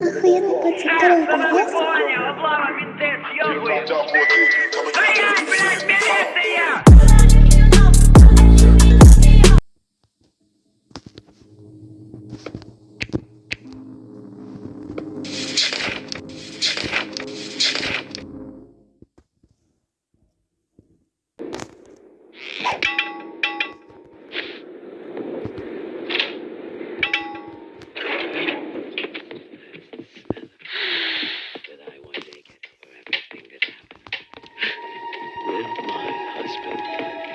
Охуенный пацан, менты, съебывают. Стоять, блядь! with my husband.